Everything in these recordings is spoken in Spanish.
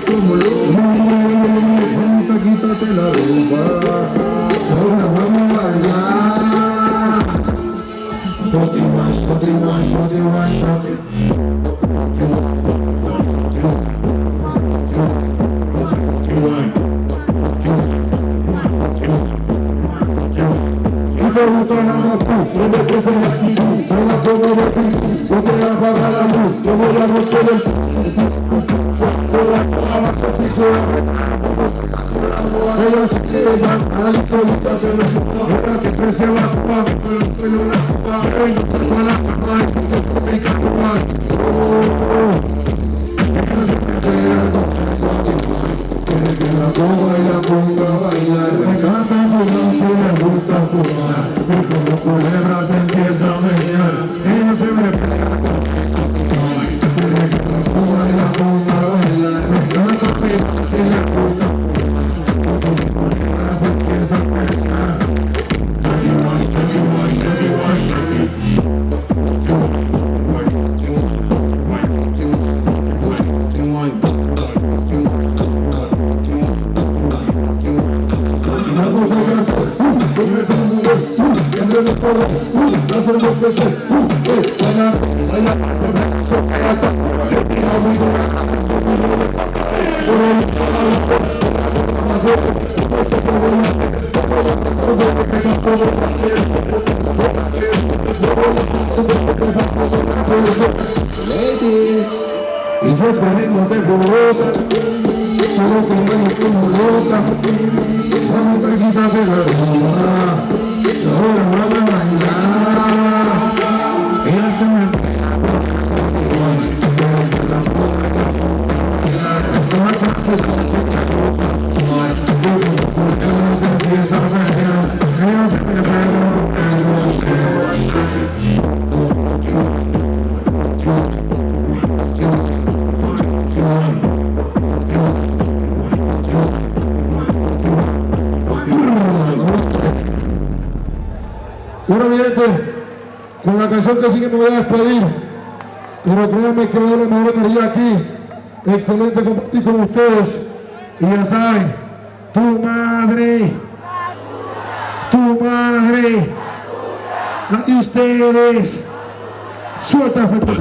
tumulus Santa Gita te la rumba Sobra vamos a bailar Poti wine, poti wine, poti wine, poti Prende que se la actitud, no la puedo repetir, no te la luz, voy a romper el queda, tiene los codos, uh, hace lo que sé, uh, eh, baila, baila, se me sopa hasta, tira muy dura, se me pa' caer, por la puerta, por la puerta, por esto que voy a hacer, todo lo que lo lo lo lo lo que quiero. Ladies, y se ritmo de solo bailo como loca, quítate la ropa, solo vamos a bailar, con la canción que sigue me voy a despedir, pero créanme que doy la mejor energía aquí. Excelente compartir con ustedes. Y ya saben, tu madre, tu madre, la de ustedes. Suelta efectos.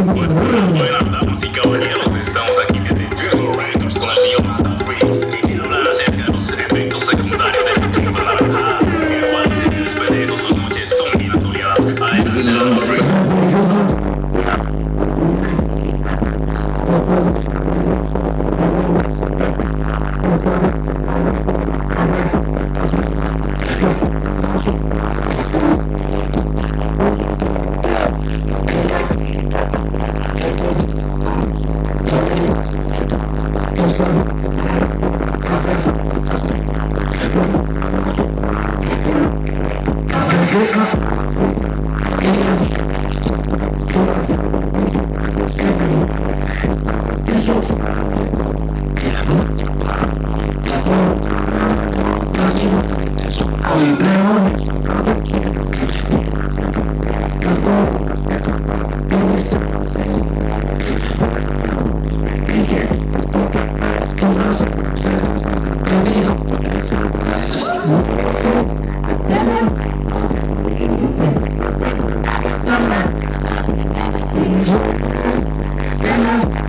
Thank.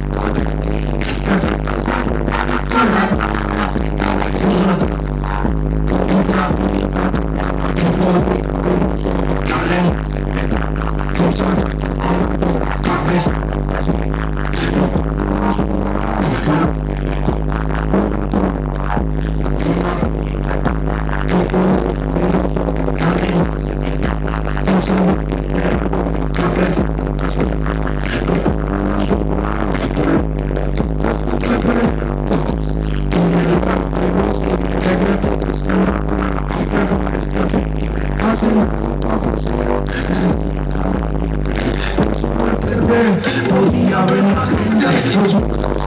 fe podía ver la gente los muertos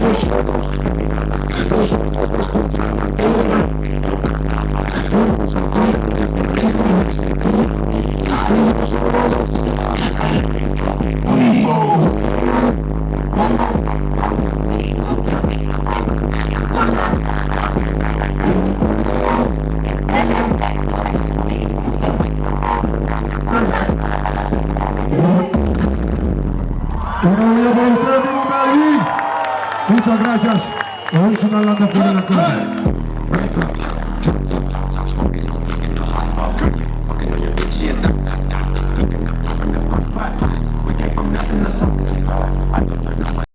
los los los los Muchas gracias. Hoy son hablando por la cara.